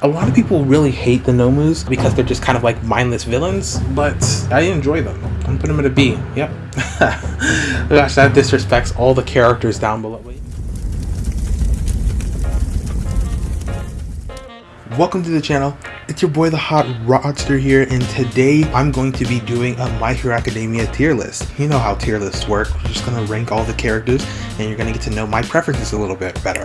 A lot of people really hate the Nomus because they're just kind of like mindless villains, but I enjoy them. I'm putting them at a B. Yep. Gosh, that disrespects all the characters down below. Welcome to the channel. It's your boy the Hot Rodster here and today I'm going to be doing a My Hero Academia tier list. You know how tier lists work. We're just going to rank all the characters and you're going to get to know my preferences a little bit better.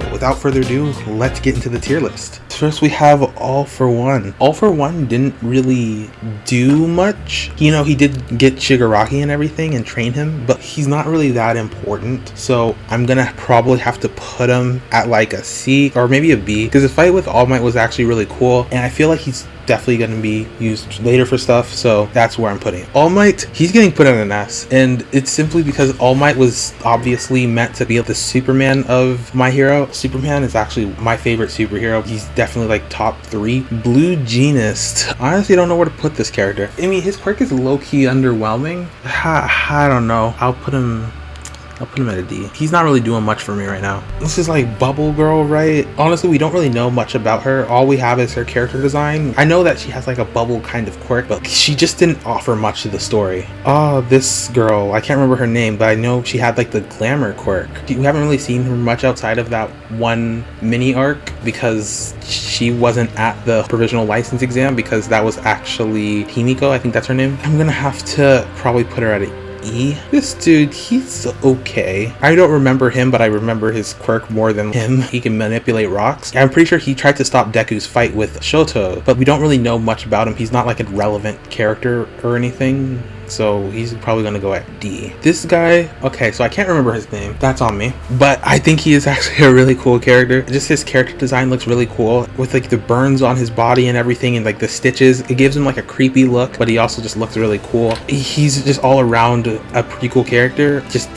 So without further ado, let's get into the tier list. First we have All For One. All For One didn't really do much. You know, he did get Shigaraki and everything and train him, but he's not really that important. So I'm gonna probably have to put him at like a C or maybe a B because the fight with All Might was actually really cool and I feel like he's definitely going to be used later for stuff so that's where i'm putting it. All might he's getting put in an s and it's simply because all might was obviously meant to be the superman of my hero. Superman is actually my favorite superhero. He's definitely like top three. Blue genist. Honestly don't know where to put this character. I mean his quirk is low-key underwhelming. I, I don't know. I'll put him I'll put him at a D. He's not really doing much for me right now. This is like Bubble Girl, right? Honestly, we don't really know much about her. All we have is her character design. I know that she has like a bubble kind of quirk, but she just didn't offer much to the story. Oh, this girl, I can't remember her name, but I know she had like the glamour quirk. We haven't really seen her much outside of that one mini arc because she wasn't at the provisional license exam because that was actually Himiko, I think that's her name. I'm gonna have to probably put her at a E. This dude, he's okay. I don't remember him, but I remember his quirk more than him. He can manipulate rocks. I'm pretty sure he tried to stop Deku's fight with Shoto, but we don't really know much about him. He's not like a relevant character or anything so he's probably gonna go at D. This guy, okay, so I can't remember his name. That's on me. But I think he is actually a really cool character. Just his character design looks really cool with like the burns on his body and everything and like the stitches. It gives him like a creepy look, but he also just looks really cool. He's just all around a pretty cool character, just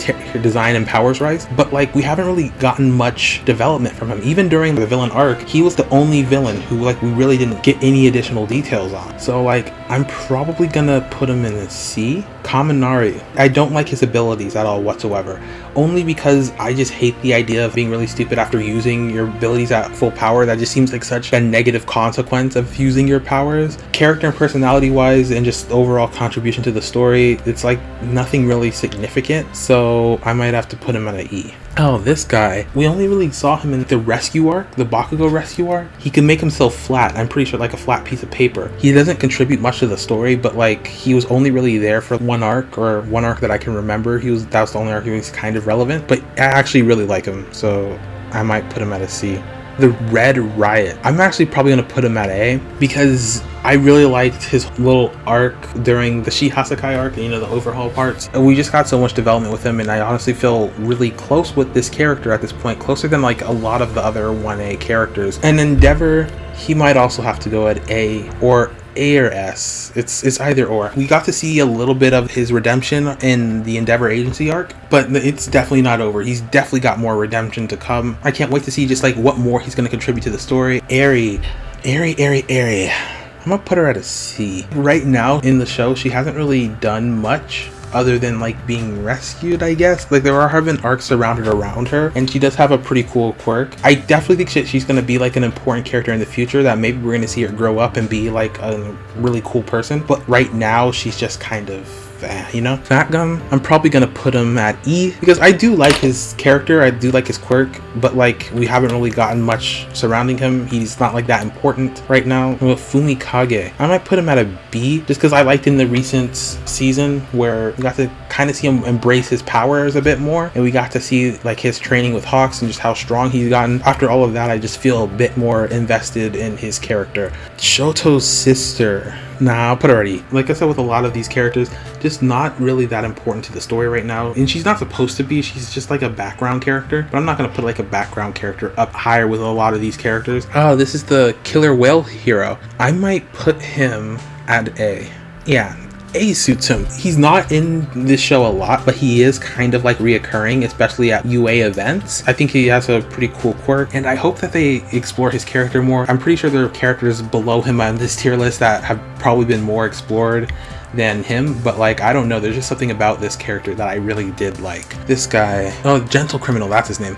design and powers rise. But like we haven't really gotten much development from him. Even during the villain arc, he was the only villain who like we really didn't get any additional details on. So like I'm probably gonna put him in a C hati Kaminari. I don't like his abilities at all whatsoever, only because I just hate the idea of being really stupid after using your abilities at full power. That just seems like such a negative consequence of using your powers. Character and personality wise and just overall contribution to the story, it's like nothing really significant, so I might have to put him at an E. Oh, this guy. We only really saw him in the rescue arc, the Bakugo rescue arc. He can make himself flat, I'm pretty sure like a flat piece of paper. He doesn't contribute much to the story, but like he was only really there for one arc or one arc that I can remember. He was that was the only arc he was kind of relevant, but I actually really like him, so I might put him at a C the Red Riot. I'm actually probably to put him at A because I really liked his little arc during the Shie Hassaikai arc, you know, the overhaul parts. We just got so much development with him and I honestly feel really close with this character at this point, closer than like a lot of the other 1A characters. And Endeavor, he might also have to go at A or a or S. It's it's either or. We got to see a little bit of his redemption in the Endeavor Agency arc, but it's definitely not over. He's definitely got more redemption to come. I can't wait to see just like what more he's going to contribute to the story. Eri, Eri, Eri, Eri. I'm gonna put her at a C. Right now in the show, she hasn't really done much other than like being rescued, I guess. Like there are having arcs surrounded around her, and she does have a pretty cool quirk. I definitely think she's going to be like an important character in the future that maybe we're to see her grow up and be like a really cool person. But right now, she's just kind of you know? Fat Gum, I'm probably gonna put him at E because I do like his character, I do like his quirk, but like we haven't really gotten much surrounding him. He's not like that important right now. With Fumikage, I might put him at a B just because I liked in the recent season where we got to kind of see him embrace his powers a bit more and we got to see like his training with Hawks and just how strong he's gotten. After all of that, I just feel a bit more invested in his character. Shoto's sister. Nah, I'll put her already. Like I said with a lot of these characters, just not really that important to the story right now. And she's not supposed to be, she's just like a background character. But I'm not gonna put like a background character up higher with a lot of these characters. Oh, this is the killer whale hero. I might put him at A. Yeah, a suits him. He's not in this show a lot, but he is kind of like reoccurring, especially at UA events. I think he has a pretty cool quirk, and I hope that they explore his character more. I'm pretty sure there are characters below him on this tier list that have probably been more explored than him, but like, I don't know, there's just something about this character that I really did like. This guy, oh, Gentle Criminal, that's his name.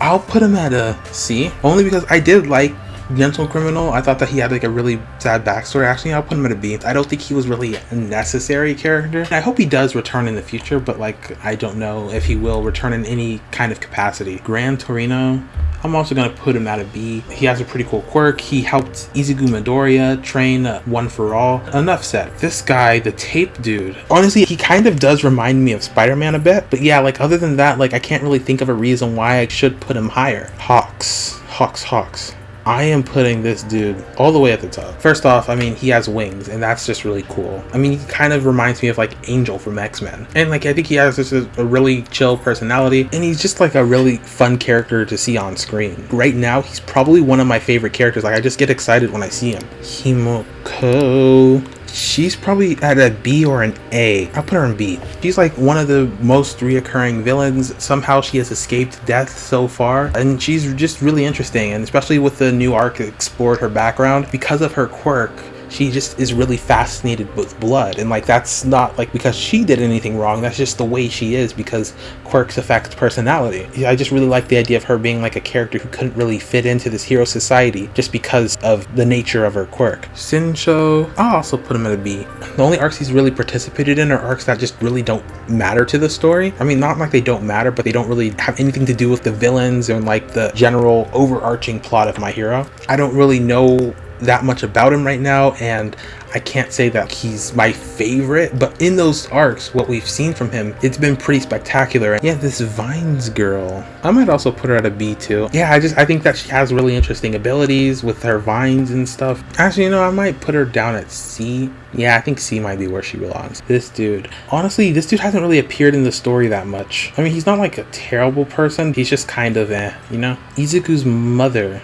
I'll put him at a C, only because I did like Gentle Criminal, I thought that he had like a really sad backstory. Actually, I'll put him at a B. I don't think he was really a necessary character. I hope he does return in the future, but like I don't know if he will return in any kind of capacity. Gran Torino, I'm also going to put him at a B. He has a pretty cool quirk. He helped Izuku Midoriya train uh, One for All. Enough said. This guy, the tape dude, honestly, he kind of does remind me of Spider-Man a bit. But yeah, like other than that, like I can't really think of a reason why I should put him higher. Hawks. Hawks, Hawks. I am putting this dude all the way at the top. First off, I mean, he has wings, and that's just really cool. I mean, he kind of reminds me of like Angel from X Men. And like, I think he has just a, a, really chill personality, and he's just like a really fun character to see on screen. Right now, he's probably one of my favorite characters. Like, I just get excited when I see him. Himiko she's probably at a B or an A. I'll put her in B. She's like one of the most reoccurring villains. Somehow she has escaped death so far, and she's just really interesting. And especially with the new arc explored her background because of her quirk she just is really fascinated with blood. And like that's not like because she did anything wrong. That's just the way she is because quirks affect personality. I just really like the idea of her being like a character who couldn't really fit into this hero society just because of the nature of her quirk. Shinso i'll also put him at a b. The only arcs he's really participated in are arcs that just really don't matter to the story. I mean not like they don't matter but they don't really have anything to do with the villains and like the general overarching plot of my hero. I don't really know that much about him right now and I can't say that he's my favorite, but in those arcs, what we've seen from him, it's been pretty spectacular. Yeah, this Vines girl, I might also put her at a B too. Yeah, I just, I think that she has really interesting abilities with her vines and stuff. Actually, you know, I might put her down at C. Yeah, I think C might be where she belongs. This dude. Honestly, this dude hasn't really appeared in the story that much. I mean, he's not like a terrible person. He's just kind of eh, you know? Izuku's mother.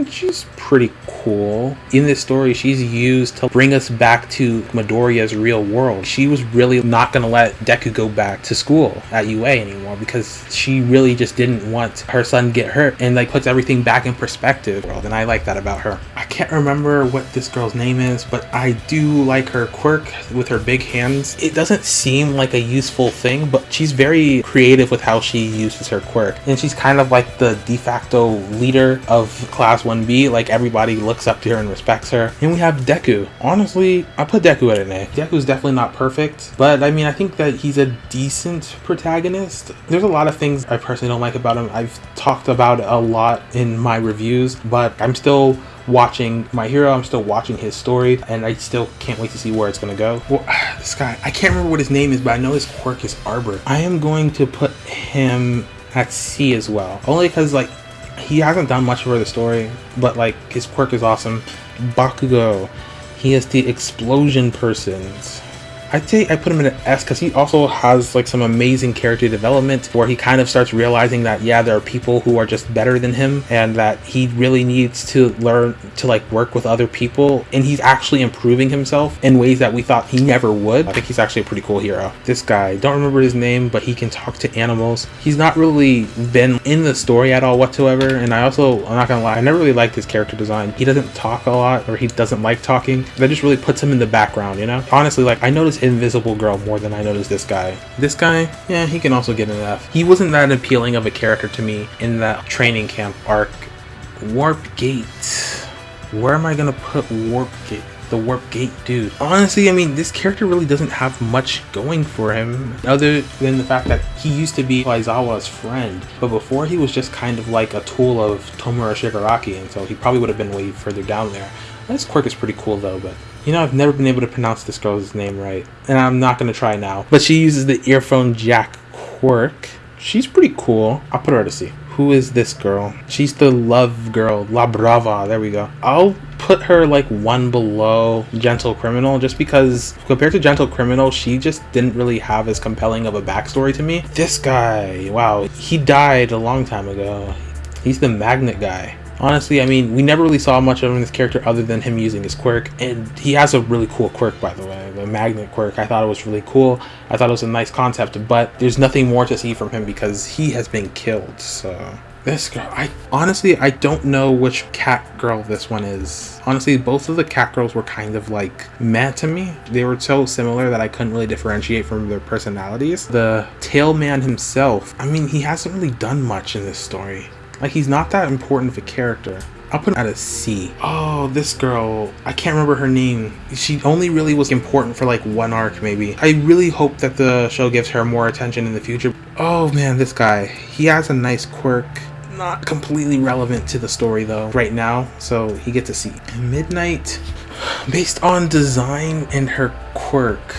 Mean, she's pretty cool. In this story, she's used to bring us back to Midoriya's real world. She was really not going to let Deku go back to school at UA anymore because she really just didn't want her son get hurt and like puts everything back in perspective. And I like that about her. I can't remember what this girl's name is, but I do like her quirk with her big hands. It doesn't seem like a useful thing, but she's very creative with how she uses her quirk. And she's kind of like the de facto leader of Class 1B. Like everybody looks up to her and respects her. And we have Deku. Honestly, I put Deku at an A. Deku's definitely not perfect, but I mean, I think that he's a decent protagonist. There's a lot of things I personally don't like about him. I've talked about a lot in my reviews, but I'm still watching my hero i'm still watching his story and i still can't wait to see where it's to go well this guy i can't remember what his name is but i know his quirk is arbor i am going to put him at c as well only because like he hasn't done much for the story, but like his quirk is awesome. Bakugo, he is the explosion persons. I'd say I put him in an S because he also has like some amazing character development where he kind of starts realizing that yeah there are people who are just better than him and that he really needs to learn to like work with other people and he's actually improving himself in ways that we thought he never would. I think he's actually a pretty cool hero. This guy, don't remember his name, but he can talk to animals. He's not really been in the story at all whatsoever and I also, I'm not gonna lie, I never really liked his character design. He doesn't talk a lot or he doesn't like talking. That just really puts him in the background, you know? Honestly, like I noticed Invisible Girl more than I noticed this guy. This guy, yeah, he can also get an F. He wasn't that appealing of a character to me in that training camp arc. Warp Gate. Where am I gonna put Warp Gate? the warp gate dude honestly i mean this character really doesn't have much going for him other than the fact that he used to be aizawa's friend but before he was just kind of like a tool of tomura shigaraki and so he probably would have been way further down there this quirk is pretty cool though but you know, I've never been able to pronounce this girl's name right, and I'm not gonna try now. But she uses the earphone jack quirk. She's pretty cool. I'll put her to see. Who is this girl? She's the love girl, La Brava. There we go. I'll put her like one below Gentle Criminal just because compared to Gentle Criminal, she just didn't really have as compelling of a backstory to me. This guy, wow, he died a long time ago. He's the magnet guy. Honestly, I mean, we never really saw much of him this character other than him using his quirk. And he has a really cool quirk, by the way, the magnet quirk. I thought it was really cool. I thought it was a nice concept, but there's nothing more to see from him because he has been killed, so... This girl, I honestly, I don't know which cat girl this one is. Honestly, both of the cat girls were kind of like mad to me. They were so similar that I couldn't really differentiate from their personalities. The tail man himself, I mean, he hasn't really done much in this story. Like, he's not that important of a character. I'll put him at a C. Oh, this girl, I can't remember her name. She only really was important for like one arc maybe. I really hope that the show gives her more attention in the future. Oh man, this guy, he has a nice quirk not completely relevant to the story though right now so he gets a C. Midnight based on design and her quirk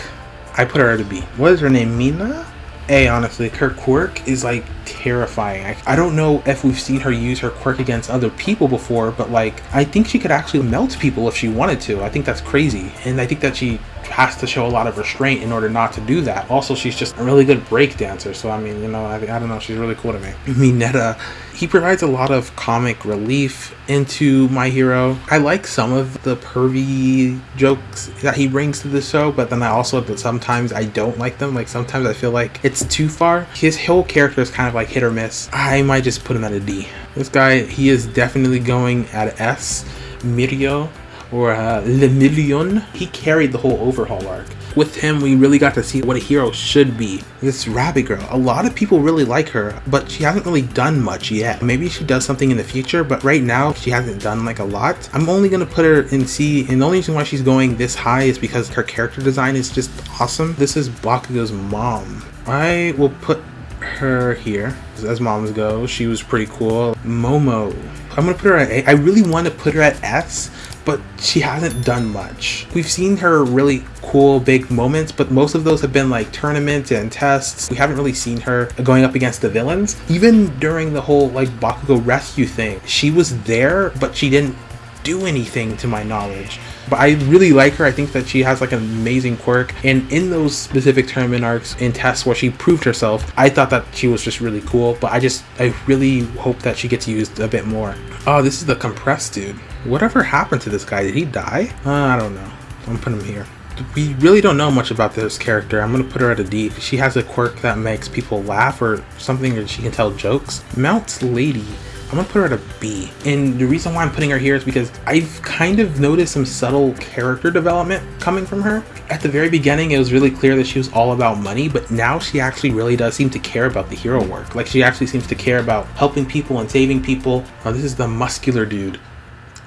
I put her at a B. What is her name? Mina? A, honestly. Her quirk is like terrifying. I, I don't know if we've seen her use her quirk against other people before, but like, I think she could actually melt people if she wanted to. I think that's crazy. And I think that she has to show a lot of restraint in order not to do that. Also, she's just a really good break dancer. So, I mean, you know, I, I don't know. She's really cool to me. Mineta, he provides a lot of comic relief into My Hero. I like some of the pervy jokes that he brings to the show, but then I also, sometimes I don't like them. Like, sometimes I feel like it's too far. His whole character is kind of like hit or miss. I might just put him at a D. This guy, he is definitely going at S. Mirio or uh, Lemillion, he carried the whole overhaul arc. With him, we really got to see what a hero should be. This Rabbit Girl, a lot of people really like her, but she hasn't really done much yet. Maybe she does something in the future, but right now, she hasn't done like a lot. I'm only gonna put her in C, and the only reason why she's going this high is because her character design is just awesome. This is Bakugo's mom. I will put her here as moms go. She was pretty cool. Momo. I'm gonna put her at A. I really want to put her at S but she hasn't done much. We've seen her really cool big moments, but most of those have been like tournaments and tests. We haven't really seen her going up against the villains. Even during the whole like Bakugo rescue thing, she was there, but she didn't do anything to my knowledge. But I really like her. I think that she has like an amazing quirk. And in those specific tournament arcs and tests where she proved herself, I thought that she was just really cool. But I just, I really hope that she gets used a bit more. Oh, this is the compressed dude. Whatever happened to this guy? Did he die? Uh, I don't know. I'm putting him here. We really don't know much about this character. I'm gonna put her at a D. She has a quirk that makes people laugh or something, or she can tell jokes. Mount's Lady. I'm gonna put her at a B. And the reason why I'm putting her here is because I've kind of noticed some subtle character development coming from her. At the very beginning, it was really clear that she was all about money, but now she actually really does seem to care about the hero work. Like she actually seems to care about helping people and saving people. This is the muscular dude.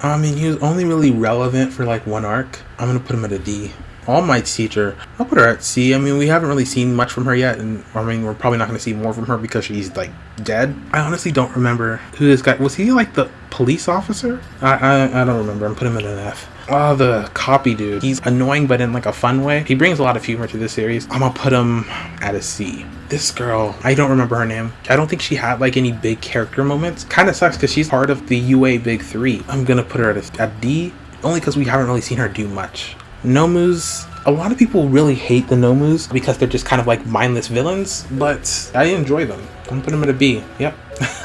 I mean, he was only really relevant for like one arc. I'm gonna put him at a D. All Might's teacher, I'll put her at C. I mean, we haven't really seen much from her yet, and I mean, we're probably not to see more from her because she's like dead. I honestly don't remember who this guy was. He like the police officer? I I, I don't remember. I'm putting him at an F. Oh, the copy dude. He's annoying, but in like a fun way. He brings a lot of humor to this series. I'm gonna put him at a C this girl, I don't remember her name. I don't think she had like any big character moments. Kind of sucks because she's part of the UA Big Three. I'm gonna put her at a, at D, only because we haven't really seen her do much. Nomus, a lot of people really hate the Nomus because they're just kind of like mindless villains, but I enjoy them. I'm putting them at a B. Yep.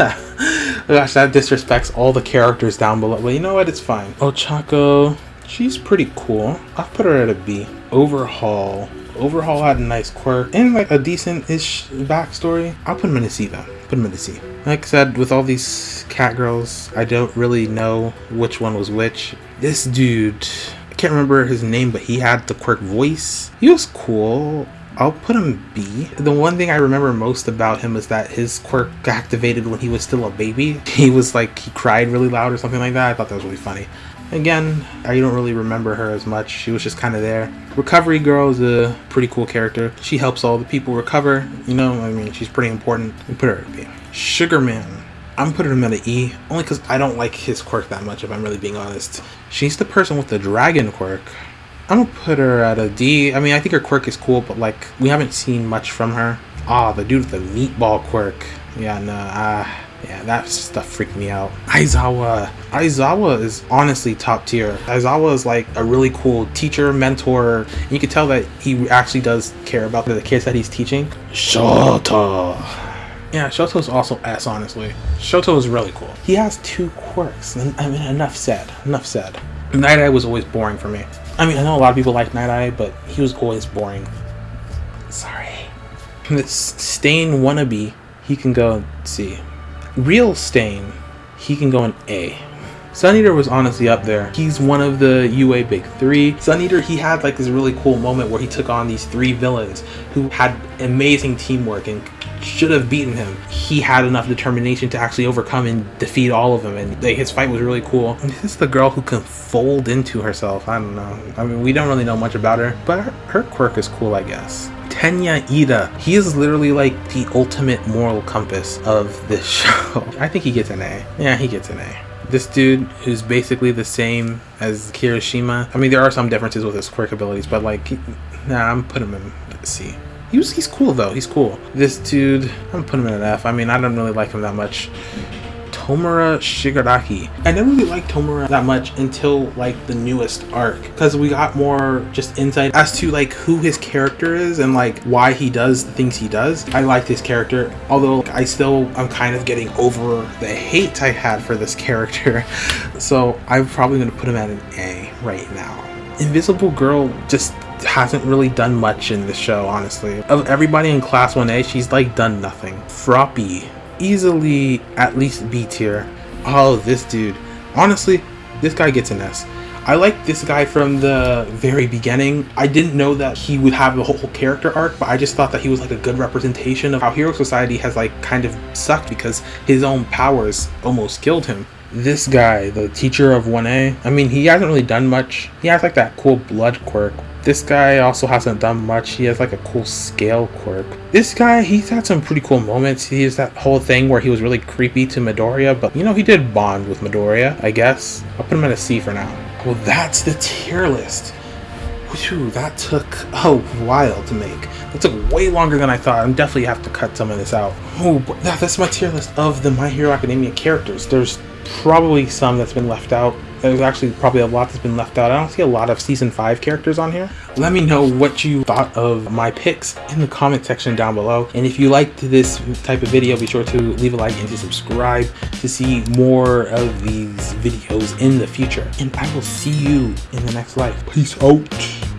Gosh, that disrespects all the characters down below. But you know what? It's fine. Oh, Ochako, she's pretty cool. I'll put her at a B. Overhaul. Overhaul had a nice quirk and like a decent-ish backstory. I'll put him in a C though. Put him in a C. Like I said, with all these cat girls, I don't really know which one was which. This dude, I can't remember his name, but he had the quirk voice. He was cool. I'll put him B. The one thing I remember most about him is that his quirk activated when he was still a baby. He was like, he cried really loud or something like that. I thought that was really funny. Again, I don't really remember her as much. She was just kind of there. Recovery Girl is a pretty cool character. She helps all the people recover. You know, I mean, she's pretty important. We put her at B. Sugarman. I'm putting him at an E, only because I don't like his quirk that much, if I'm really being honest. She's the person with the dragon quirk. I'm gonna put her at a D. I mean, I think her quirk is cool, but like, we haven't seen much from her. Ah, the dude with the meatball quirk. Yeah, no, ah. Uh, yeah, that stuff freaked me out. Aizawa. Aizawa is honestly top tier. Aizawa is like a really cool teacher, mentor. You can tell that he actually does care about the kids that he's teaching. Shoto. Yeah, Shoto's also S, honestly. Shoto is really cool. He has two quirks. I mean, enough said. Enough said. Night Eye was always boring for me. I mean, I know a lot of people like Night Eye, but he was always boring. Sorry. This Stain wannabe, he can go see. Real Stain, he can go in A. Sun Eater was honestly up there. He's one of the UA Big Three. Sun Eater, he had like this really cool moment where he took on these three villains who had amazing teamwork and should have beaten him. He had enough determination to actually overcome and defeat all of them, and like, his fight was really cool. And this is the girl who can fold into herself. I don't know. I mean, we don't really know much about her, but her, her quirk is cool, I guess. Tenya Iida. He is literally like the ultimate moral compass of this show. I think he gets an A. Yeah, he gets an A. This dude is basically the same as Kirishima. I mean, there are some differences with his quirk abilities, but like, nah, I'm putting him in C. He was, he's cool though. He's cool. This dude, I'm putting him in an F. I mean, I don't really like him that much. Tomura Shigaraki. I never really liked Tomura that much until like the newest arc because we got more just insight as to like who his character is and like why he does the things he does. I liked his character, although I still I'm kind of getting over the hate I had for this character. So I'm probably gonna put him at an A right now. Invisible Girl just hasn't really done much in the show, honestly. Of everybody in Class 1A, she's like done nothing. Froppy easily at least B tier. Oh, this dude. Honestly, this guy gets an S. I like this guy from the very beginning. I didn't know that he would have a whole character arc, but I just thought that he was like a good representation of how Hero Society has like kind of sucked because his own powers almost killed him. This guy, the teacher of 1A, I mean, he hasn't really done much. He has like that cool blood quirk, this guy also hasn't done much. He has like a cool scale quirk. This guy, he's had some pretty cool moments. He has that whole thing where he was really creepy to Midoriya, but you know, he did bond with Midoriya, I guess. I'll put him at a C for now. Well, that's the tier list. Whew, that took a while to make. That took way longer than I thought. I'm definitely have to cut some of this out. Oh, that's my tier list of the My Hero Academia characters. There's probably some that's been left out there's actually probably a lot that's been left out. I don't see a lot of season 5 characters on here. Let me know what you thought of my picks in the comment section down below. And if you liked this type of video, be sure to leave a like and to subscribe to see more of these videos in the future. And I will see you in the next life. Peace out.